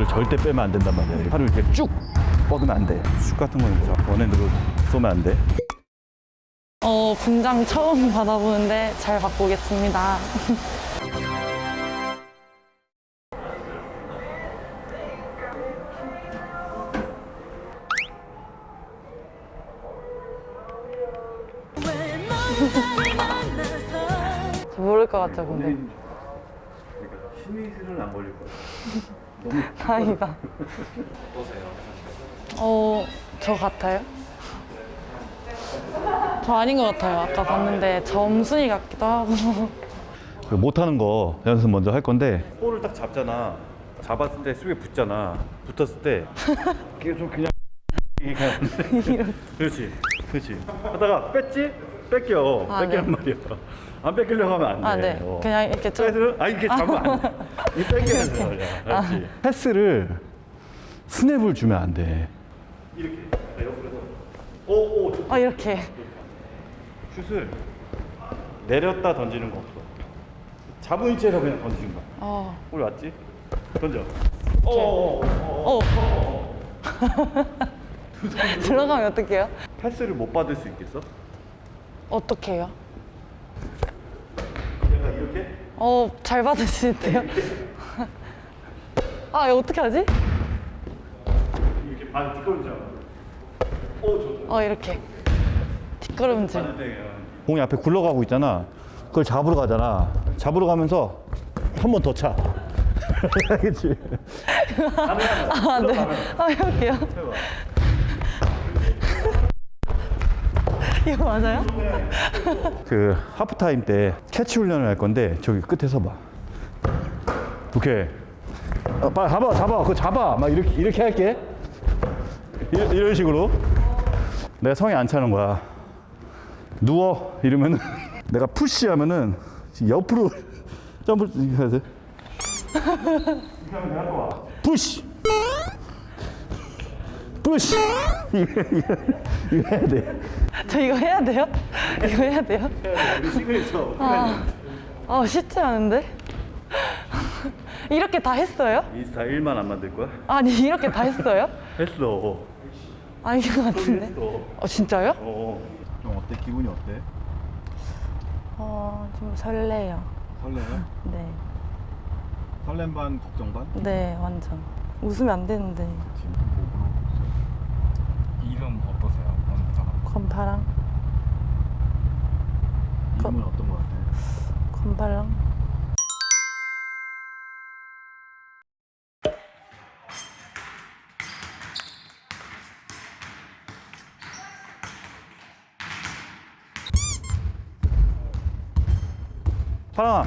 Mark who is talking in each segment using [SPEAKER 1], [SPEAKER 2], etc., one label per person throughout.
[SPEAKER 1] 이거를 절대 빼면 안 된단 말이야. 팔을 이렇게 쭉 뻗으면 안 돼. 슛 같은 거는 자, 원핸드로 쏘면 안 돼.
[SPEAKER 2] 어, 분장 처음 받아보는데 잘 받고 오겠습니다. 저 모를 것 같죠, 근데.
[SPEAKER 1] 심의술은 안 걸릴 거야.
[SPEAKER 2] 다행이다. 어, 저 같아요? 저 아닌 것 같아요. 아까 봤는데 점순이 같기도 하고.
[SPEAKER 1] 그 못하는 거 연습 먼저 할 건데 볼을 딱 잡잖아. 잡았을 때 수비에 붙잖아. 붙었을 때 이게 좀 그냥 이게 그냥 그렇지, 그렇지. 하다가 뺐지? 뺏겨.
[SPEAKER 2] 아,
[SPEAKER 1] 뺏기란
[SPEAKER 2] 네.
[SPEAKER 1] 말이야. 안 뺏기려고 하면 안 돼.
[SPEAKER 2] 아, 네.
[SPEAKER 1] 어.
[SPEAKER 2] 그냥 이렇게 좀.
[SPEAKER 1] 패스를 아 이렇게 잡으면 안 돼. 이 뺏겨야지 말이야. 그렇지. 패스를 스냅을 주면 안 돼. 이렇게 옆으로 오, 오,
[SPEAKER 2] 아, 이렇게.
[SPEAKER 1] 슛을 내렸다 던지는 거 없어. 잡은 위치에서 그냥 던지는 거야.
[SPEAKER 2] 어,
[SPEAKER 1] 볼 왔지? 던져. 어, 어, 어.
[SPEAKER 2] 어. 들어가면 어떡해요?
[SPEAKER 1] 패스를 못 받을 수 있겠어?
[SPEAKER 2] 어떻게 해요?
[SPEAKER 1] 약간 이렇게?
[SPEAKER 2] 어, 잘 있대요. 아, 이거 어떻게 하지?
[SPEAKER 1] 이렇게 발 뒷걸음질. 오, 좋다.
[SPEAKER 2] 어, 이렇게. 뒷걸음질.
[SPEAKER 1] 공이 앞에 굴러가고 있잖아. 그걸 잡으러 가잖아. 잡으러 가면서 한 번 더 차. 그렇지.
[SPEAKER 2] 아, 네. 아, 해볼게요. 이거 맞아요?
[SPEAKER 1] 그 하프타임 때 캐치 훈련을 할 건데 저기 끝에서 봐. 오케이. 어, 빨리 잡아, 잡아, 그거 잡아. 막 이렇게 이렇게 할게. 이, 이런 식으로. 내가 성에 안 차는 거야. 누워 이러면은 내가 푸시 하면은 옆으로 점프 이렇게 해야 돼. Push. Push. 이거, 이거, 이거 해야 돼.
[SPEAKER 2] 저 이거 해야 돼요? 이거 해야 돼요?
[SPEAKER 1] 우리 시그니처.
[SPEAKER 2] 아, 쉽지 않은데? 이렇게 다 했어요?
[SPEAKER 1] 인스타 1만 안 만들 거야?
[SPEAKER 2] 아니, 이렇게 다 했어요?
[SPEAKER 1] 했어.
[SPEAKER 2] 아닌 것 같은데?
[SPEAKER 1] 어,
[SPEAKER 2] 진짜요?
[SPEAKER 1] 어. 좀 어때? 기분이 어때?
[SPEAKER 2] 어, 좀 설레요.
[SPEAKER 1] 설레요?
[SPEAKER 2] 네.
[SPEAKER 1] 설렘 반 걱정 반?
[SPEAKER 2] 네, 완전. 웃으면 안 되는데.
[SPEAKER 3] 이름 어떠세요? 원타가
[SPEAKER 2] 건파랑,
[SPEAKER 1] 이름은 어떤 거 같아?
[SPEAKER 2] 건파랑.
[SPEAKER 1] 파랑아.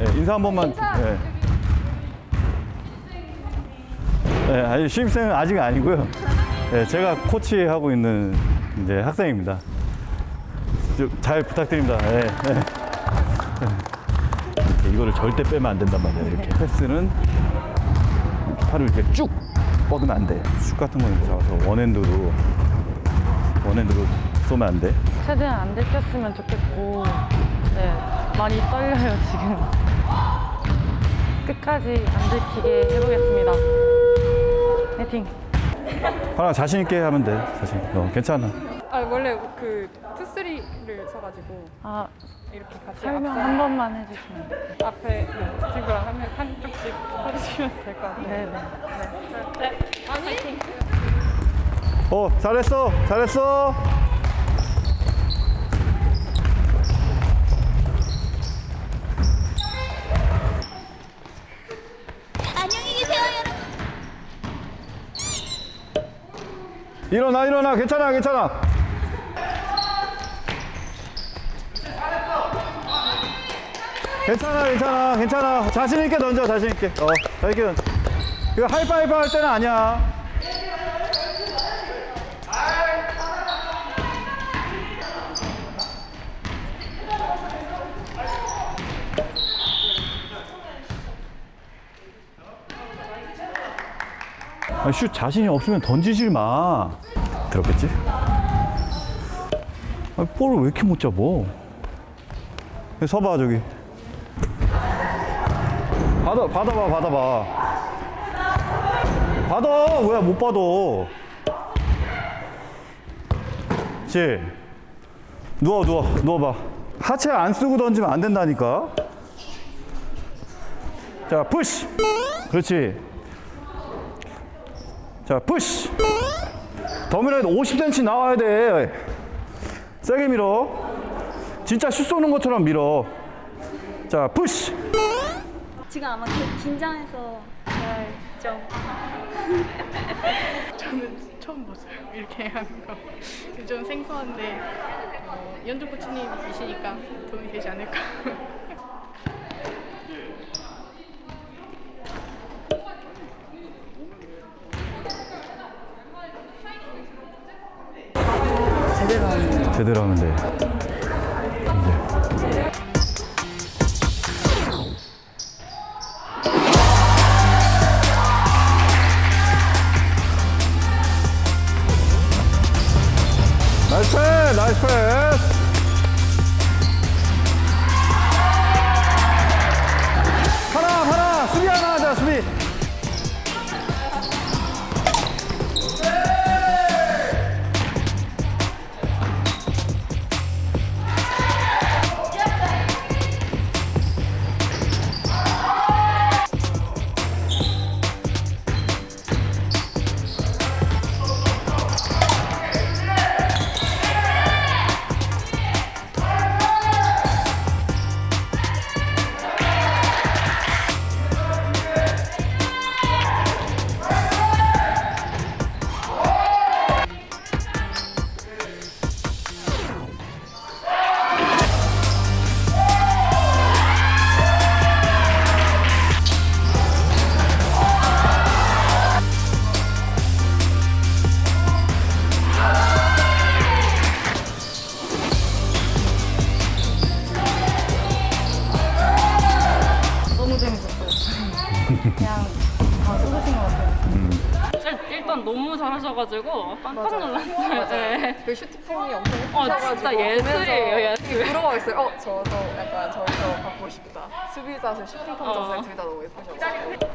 [SPEAKER 1] 예, 인사 한 번만. 예. 예, 아니 신입생은 아직 아니고요. 예, 제가 코치하고 있는 이제 학생입니다. 좀잘 부탁드립니다. 예, 예. 이렇게 이거를 절대 빼면 안 된단 말이에요. 이렇게 패스는 팔을 이렇게 쭉 뻗으면 안 돼. 슛 같은 거는 잡아서 원핸드로 원핸드로 쏘면 안 돼.
[SPEAKER 2] 최대한 안 들켰으면 좋겠고, 네, 많이 떨려요, 지금. 끝까지 안 들키게 해보겠습니다. 화이팅!
[SPEAKER 1] 파랑아 자신 있게 하면 돼. 자신. 있게. 어, 괜찮아.
[SPEAKER 4] 아 원래 그 투쓰리를 써가지고
[SPEAKER 2] 아,
[SPEAKER 4] 이렇게 같이
[SPEAKER 2] 설명
[SPEAKER 4] 앞에,
[SPEAKER 2] 한 번만 해주시면.
[SPEAKER 4] 앞에 네, 친구랑 하면 한쪽씩 서주시면 될 것 같아요.
[SPEAKER 2] 네네.
[SPEAKER 4] 네. 아니
[SPEAKER 1] 어, 잘했어, 잘했어.
[SPEAKER 5] 안녕히 계세요, 여러분.
[SPEAKER 1] 일어나, 일어나, 괜찮아, 괜찮아. 괜찮아, 괜찮아, 괜찮아. 자신 있게 던져, 자신 있게. 어, 던져. 이거 하이파이브 할 때는 아니야. 아, 슛 자신이 없으면 던지지 마. 들었겠지? 아, 볼을 왜 이렇게 못 잡어? 서봐 저기. 받아 받아봐 받아봐. 받아 왜못 받아 그렇지 누워 누워 누워봐 하체 안 쓰고 던지면 안 된다니까 자 푸시 그렇지 자 푸시 더 밀어야 돼 50cm 나와야 돼 세게 밀어 진짜 슛 쏘는 것처럼 밀어 자 푸시
[SPEAKER 5] 지금 아마 기- 긴장해서 좀
[SPEAKER 4] 저는 처음 봤어요. 이렇게 하는 거. 좀 생소한데 어, 연주 코치님이시니까 도움이 되지 않을까.
[SPEAKER 1] 제대로 하면 돼 이제. 나이스 패스! 나이스 패스
[SPEAKER 6] 잘하셔가지고 깜짝 놀랐어요. 네.
[SPEAKER 7] 그 슈팅폼이 엄청
[SPEAKER 6] 어,
[SPEAKER 7] 예쁘셔가지고
[SPEAKER 6] 진짜 예술이에요, 예술.
[SPEAKER 7] 물어봤어요. 어, 저도 약간 저기서 받고 싶다. 수비 자세, 슈팅폼
[SPEAKER 6] 어.
[SPEAKER 7] 자세 둘다 너무 예쁘셔가지고.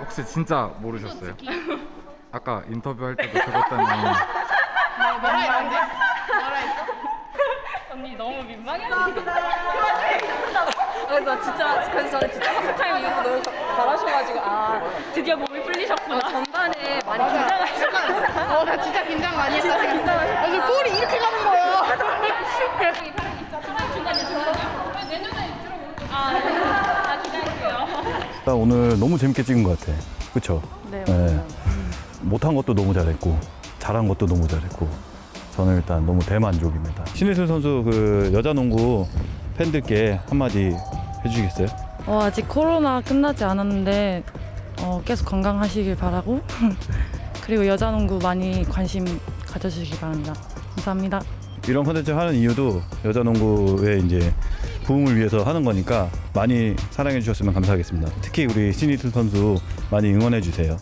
[SPEAKER 3] 혹시 진짜 모르셨어요? 아까 인터뷰할 때도 그랬더니
[SPEAKER 4] 뭐라 했는데? 뭐라 했어?
[SPEAKER 6] 언니 너무 민망해.
[SPEAKER 7] 그래서 진짜 그래서 저는 진짜 하프타임 이후로 너무 잘하셔가지고 아
[SPEAKER 6] 드디어 몸이 풀리셨구나.
[SPEAKER 7] 전반에 많이 긴장하셨구나.
[SPEAKER 4] 어, 나 진짜 긴장 많이 했다. 진짜 긴장. 아니, 볼이 이렇게 가는 거야.
[SPEAKER 6] 아, 기다릴게요.
[SPEAKER 1] 나 오늘 너무 재밌게 찍은 것 같아. 그쵸?
[SPEAKER 2] 네, 맞아요.
[SPEAKER 1] 못한 것도 너무 잘했고, 잘한 것도 너무 잘했고, 저는 일단 너무 대만족입니다. 신혜슬 선수 그 여자 농구 팬들께 한마디 해주시겠어요?
[SPEAKER 2] 어, 아직 코로나 끝나지 않았는데 어, 계속 건강하시길 바라고 그리고 여자 농구 많이 관심 가져주시기 바랍니다. 감사합니다.
[SPEAKER 1] 이런 컨텐츠 하는 이유도 여자 농구의 이제 부흥을 위해서 하는 거니까 많이 사랑해 주셨으면 감사하겠습니다. 특히 우리 신희슬 선수 많이 응원해 주세요.